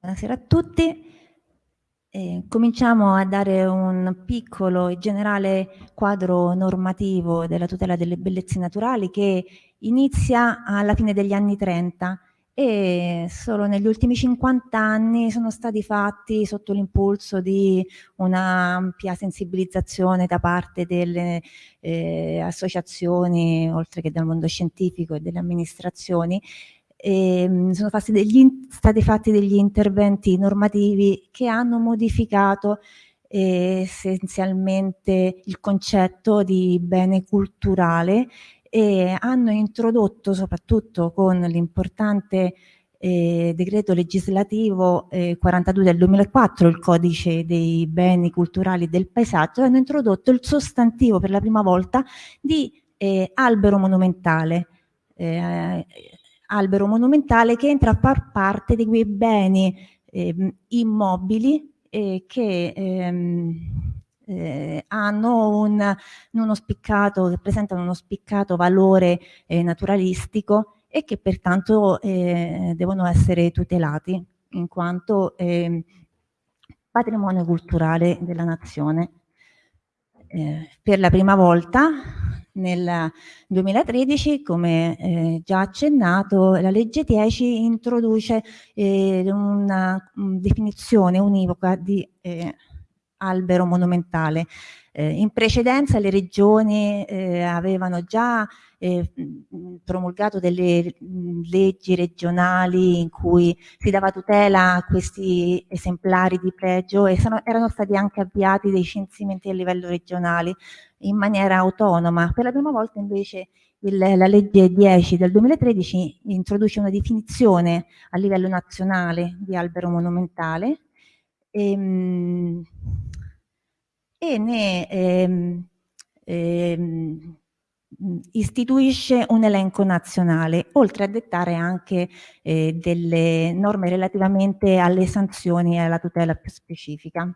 Buonasera a tutti. Eh, cominciamo a dare un piccolo e generale quadro normativo della tutela delle bellezze naturali che inizia alla fine degli anni 30 e solo negli ultimi 50 anni sono stati fatti sotto l'impulso di un'ampia sensibilizzazione da parte delle eh, associazioni, oltre che dal mondo scientifico e delle amministrazioni, eh, sono stati fatti degli interventi normativi che hanno modificato eh, essenzialmente il concetto di bene culturale e hanno introdotto soprattutto con l'importante eh, decreto legislativo eh, 42 del 2004, il codice dei beni culturali del paesaggio, hanno introdotto il sostantivo per la prima volta di eh, albero monumentale. Eh, albero monumentale che entra a far parte di quei beni eh, immobili eh, che ehm, eh, hanno un, uno spiccato, che presentano uno spiccato valore eh, naturalistico e che pertanto eh, devono essere tutelati in quanto ehm, patrimonio culturale della nazione. Eh, per la prima volta nel 2013, come eh, già accennato, la legge 10 introduce eh, una um, definizione univoca di eh, albero monumentale. Eh, in precedenza le regioni eh, avevano già eh, promulgato delle leggi regionali in cui si dava tutela a questi esemplari di pregio e sono, erano stati anche avviati dei censimenti a livello regionale in maniera autonoma. Per la prima volta invece il, la legge 10 del 2013 introduce una definizione a livello nazionale di albero monumentale e, ehm, e ne ehm, ehm, istituisce un elenco nazionale, oltre a dettare anche eh, delle norme relativamente alle sanzioni e alla tutela più specifica.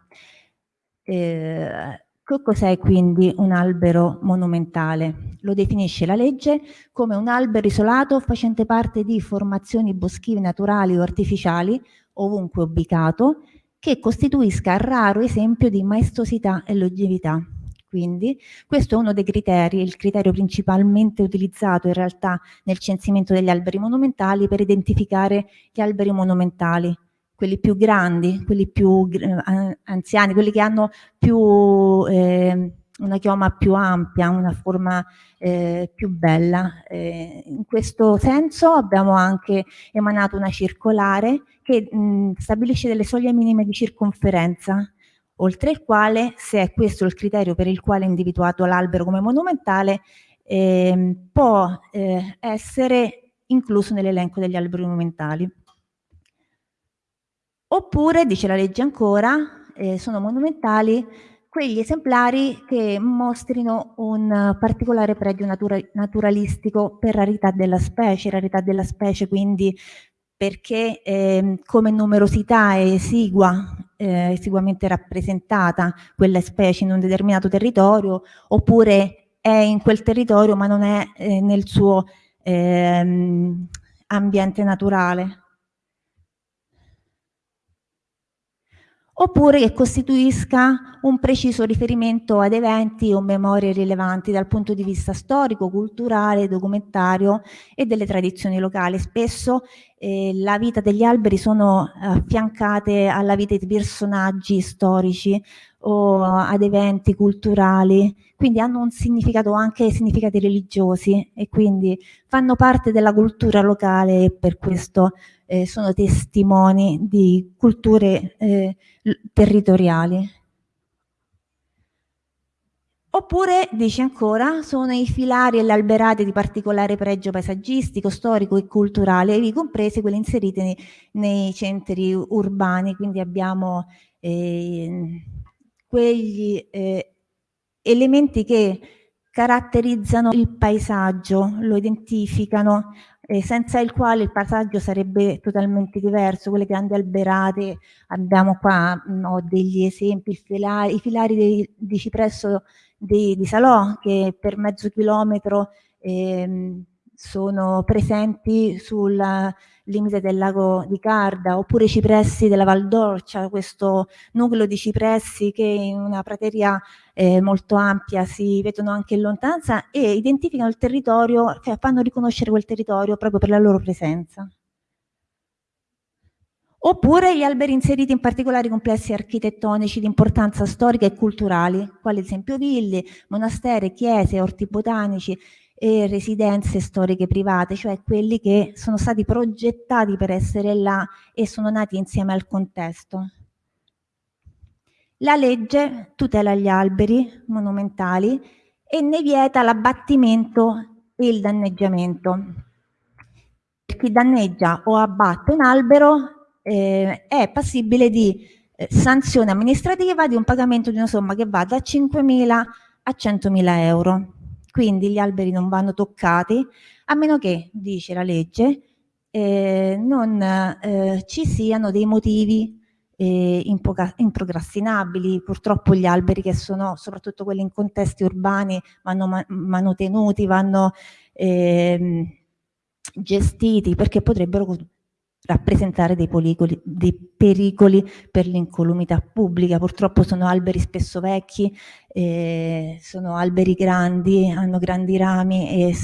Eh, Cos'è quindi un albero monumentale? Lo definisce la legge come un albero isolato facente parte di formazioni boschive naturali o artificiali, ovunque ubicato, che costituisca raro esempio di maestosità e longevità. Quindi questo è uno dei criteri, il criterio principalmente utilizzato in realtà nel censimento degli alberi monumentali per identificare gli alberi monumentali quelli più grandi, quelli più eh, anziani, quelli che hanno più, eh, una chioma più ampia, una forma eh, più bella. Eh, in questo senso abbiamo anche emanato una circolare che mh, stabilisce delle soglie minime di circonferenza, oltre il quale, se è questo il criterio per il quale è individuato l'albero come monumentale, ehm, può eh, essere incluso nell'elenco degli alberi monumentali. Oppure, dice la legge ancora, eh, sono monumentali quegli esemplari che mostrino un particolare pregio natura naturalistico per rarità della specie, rarità della specie quindi perché eh, come numerosità è esigua, eh, esiguamente rappresentata quella specie in un determinato territorio, oppure è in quel territorio ma non è eh, nel suo ehm, ambiente naturale. Oppure che costituisca un preciso riferimento ad eventi o memorie rilevanti dal punto di vista storico, culturale, documentario e delle tradizioni locali. Spesso eh, la vita degli alberi sono affiancate alla vita di personaggi storici o ad eventi culturali, quindi hanno un significato anche significati religiosi e quindi fanno parte della cultura locale e per questo eh, sono testimoni di culture eh, territoriali. Oppure, dice ancora, sono i filari e le alberate di particolare pregio paesaggistico, storico e culturale, ivi comprese quelle inserite nei, nei centri urbani, quindi abbiamo eh, quegli eh, elementi che caratterizzano il paesaggio, lo identificano, eh, senza il quale il paesaggio sarebbe totalmente diverso, quelle grandi alberate, abbiamo qua mh, mm, degli esempi, filari, i filari di, di cipresso di, di, Salò che per mezzo chilometro ehm, sono presenti sul limite del lago di Carda, oppure i cipressi della Val d'Orcia, questo nucleo di cipressi che in una prateria eh, molto ampia si vedono anche in lontananza e identificano il territorio, cioè fanno riconoscere quel territorio proprio per la loro presenza. Oppure gli alberi inseriti in particolari complessi architettonici di importanza storica e culturali, quali ad esempio ville, monasteri, chiese, orti botanici, e residenze storiche private, cioè quelli che sono stati progettati per essere là e sono nati insieme al contesto. La legge tutela gli alberi monumentali e ne vieta l'abbattimento e il danneggiamento. Per chi danneggia o abbatte un albero eh, è passibile di eh, sanzione amministrativa di un pagamento di una somma che va da 5.000 a 100.000 euro. Quindi gli alberi non vanno toccati a meno che, dice la legge, eh, non eh, ci siano dei motivi eh, improcrastinabili. Purtroppo gli alberi che sono, soprattutto quelli in contesti urbani, vanno ma manutenuti, vanno ehm, gestiti perché potrebbero rappresentare dei, policoli, dei pericoli per l'incolumità pubblica. Purtroppo sono alberi spesso vecchi, eh, sono alberi grandi, hanno grandi rami e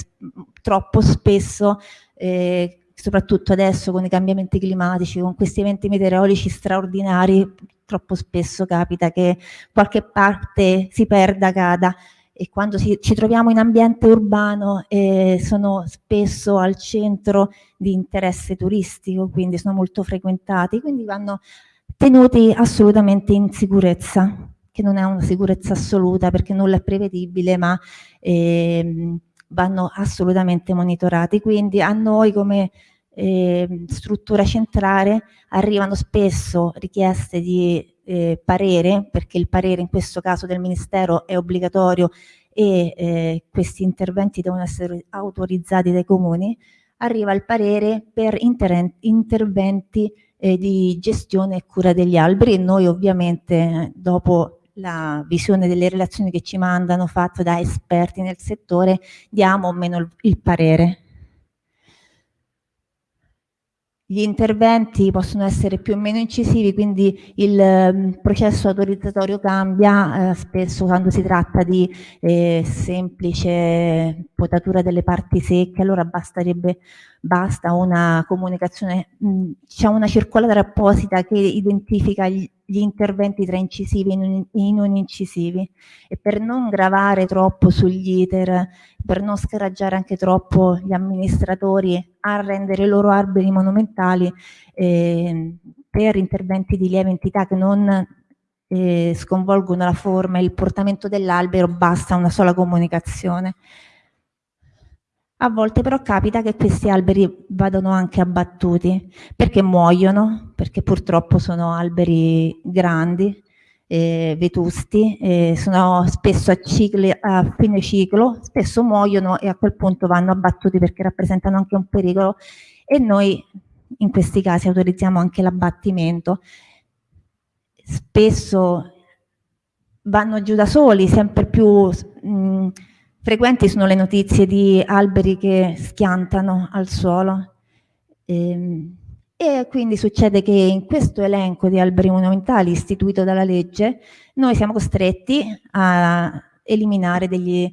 troppo spesso, eh, soprattutto adesso con i cambiamenti climatici, con questi eventi meteorologici straordinari, troppo spesso capita che qualche parte si perda, cada e quando si, ci troviamo in ambiente urbano eh, sono spesso al centro di interesse turistico, quindi sono molto frequentati, quindi vanno tenuti assolutamente in sicurezza, che non è una sicurezza assoluta perché nulla è prevedibile, ma eh, vanno assolutamente monitorati. Quindi a noi come eh, struttura centrale arrivano spesso richieste di eh, parere, perché il parere in questo caso del Ministero è obbligatorio e eh, questi interventi devono essere autorizzati dai comuni, arriva il parere per inter interventi eh, di gestione e cura degli alberi e noi ovviamente dopo la visione delle relazioni che ci mandano fatte da esperti nel settore diamo o meno il parere. Gli interventi possono essere più o meno incisivi, quindi il eh, processo autorizzatorio cambia, eh, spesso quando si tratta di eh, semplice potatura delle parti secche, allora basterebbe, basta una comunicazione, c'è una circolare apposita che identifica gli, gli interventi tra incisivi e non incisivi e per non gravare troppo sugli iter, per non scaraggiare anche troppo gli amministratori a rendere i loro alberi monumentali eh, per interventi di lieve entità che non eh, sconvolgono la forma e il portamento dell'albero basta una sola comunicazione. A volte però capita che questi alberi vadano anche abbattuti perché muoiono, perché purtroppo sono alberi grandi, eh, vetusti, eh, sono spesso a, cicli, a, fine ciclo, spesso muoiono e a quel punto vanno abbattuti perché rappresentano anche un pericolo e noi in questi casi autorizziamo anche l'abbattimento. Spesso vanno giù da soli, sempre più mh, frequenti sono le notizie di alberi che schiantano al suolo. Ehm, e quindi succede che in questo elenco di alberi monumentali istituito dalla legge noi siamo costretti a eliminare degli,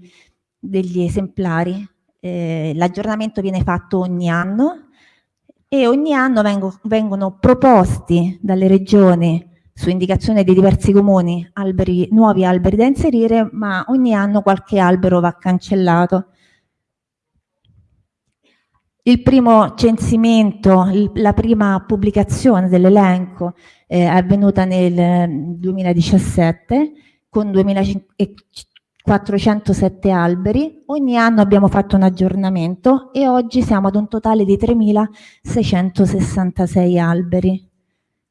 degli esemplari. Eh, L'aggiornamento viene fatto ogni anno e ogni anno vengo, vengono proposti dalle regioni su indicazione di diversi comuni alberi, nuovi alberi da inserire, ma ogni anno qualche albero va cancellato. Il primo censimento, la prima pubblicazione dell'elenco eh, è avvenuta nel 2017 mm, con 2407 alberi. Ogni anno abbiamo fatto un aggiornamento e oggi siamo ad un totale di 3666 alberi.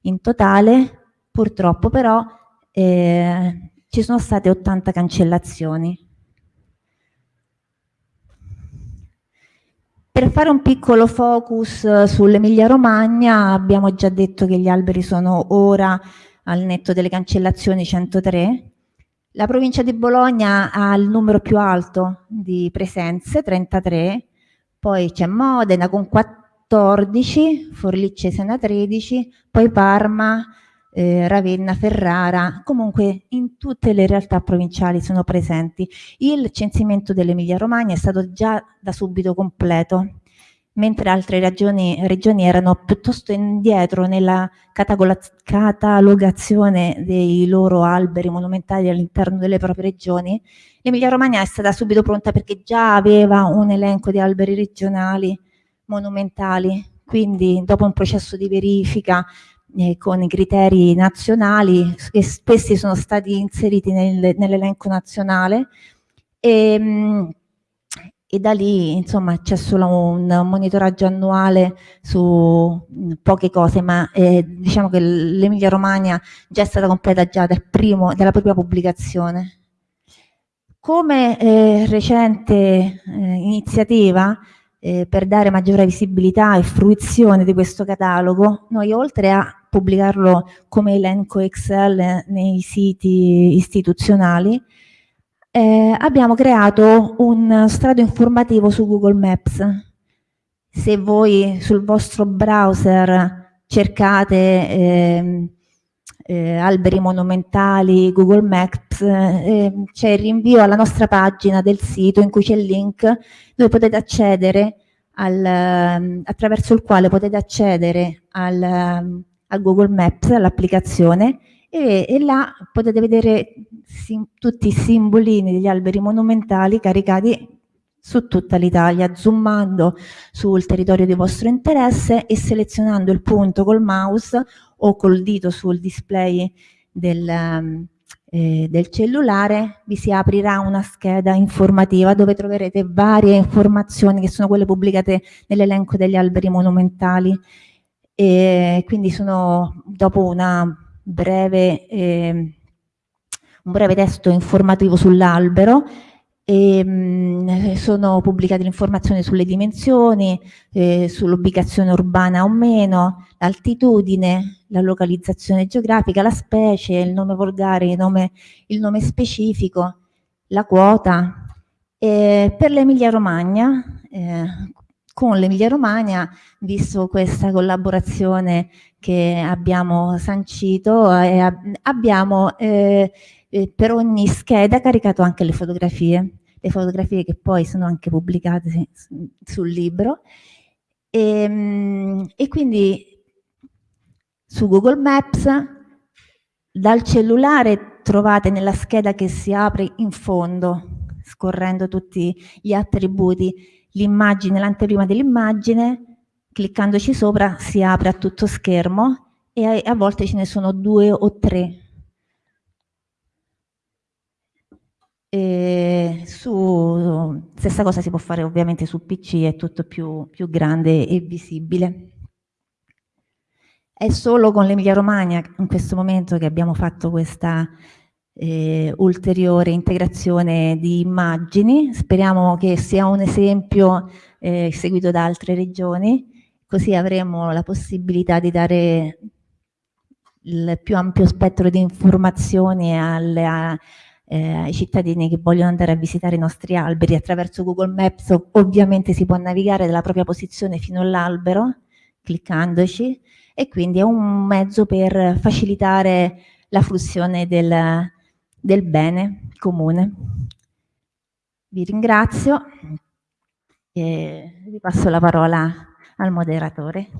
In totale, purtroppo però, eh, ci sono state 80 cancellazioni. Per fare un piccolo focus eh, sull'Emilia Romagna abbiamo già detto che gli alberi sono ora al netto delle cancellazioni 103. La provincia di Bologna ha il numero più alto di presenze, 33, poi c'è Modena con 14, Forlì-Cesena 13, poi Parma, eh, Ravenna, Ferrara, comunque in tutte le realtà provinciali sono presenti. Il censimento dell'Emilia Romagna è stato già da subito completo, mentre altre regioni, regioni erano piuttosto indietro nella catalogazione dei loro alberi monumentali all'interno delle proprie regioni, l'Emilia Romagna è stata subito pronta perché già aveva un elenco di alberi regionali monumentali, quindi dopo un processo di verifica eh, con i criteri nazionali e questi sono stati inseriti nel, nell'elenco nazionale e, mh, e, da lì insomma c'è solo un monitoraggio annuale su poche cose ma eh, diciamo che l'Emilia Romagna già è stata completa già dal primo, dalla prima pubblicazione. Come eh, recente eh, iniziativa eh, per dare maggiore visibilità e fruizione di questo catalogo, noi oltre a pubblicarlo come elenco Excel nei siti istituzionali, eh, abbiamo creato un strato informativo su Google Maps. Se voi sul vostro browser cercate eh, eh, alberi monumentali, Google Maps, eh, c'è il rinvio alla nostra pagina del sito in cui c'è il link dove potete accedere al, ehm, attraverso il quale potete accedere al, ehm, a Google Maps, all'applicazione e, e, là potete vedere sim, tutti i simbolini degli alberi monumentali caricati su tutta l'Italia, zoomando sul territorio di vostro interesse e selezionando il punto col mouse o col dito sul display del, eh, del cellulare. Vi si aprirà una scheda informativa dove troverete varie informazioni che sono quelle pubblicate nell'elenco degli alberi monumentali e quindi sono dopo breve, eh, un breve testo informativo sull'albero e, mh, sono pubblicate le informazioni sulle dimensioni, eh, sull'ubicazione urbana o meno, l'altitudine, la localizzazione geografica, la specie, il nome volgare, il nome, il nome specifico, la quota. E per l'Emilia Romagna, eh, con l'Emilia Romagna, visto questa collaborazione che abbiamo sancito, eh, abbiamo eh, per ogni scheda caricato anche le fotografie, le fotografie che poi sono anche pubblicate sul libro. E, ehm, e quindi su Google Maps dal cellulare trovate nella scheda che si apre in fondo, scorrendo tutti gli attributi, l'immagine, l'anteprima dell'immagine, cliccandoci sopra si apre a tutto schermo e a, a volte ce ne sono due o tre E su, stessa cosa si può fare ovviamente su PC, è tutto più, più grande e visibile. È solo con l'Emilia Romagna in questo momento che abbiamo fatto questa eh, ulteriore integrazione di immagini, speriamo che sia un esempio eh, seguito da altre regioni, così avremo la possibilità di dare il più ampio spettro di informazioni alle, a, eh, ai cittadini che vogliono andare a visitare i nostri alberi. Attraverso Google Maps ovviamente si può navigare dalla propria posizione fino all'albero cliccandoci e quindi è un mezzo per facilitare la fruizione del, del bene comune. Vi ringrazio e vi passo la parola al moderatore.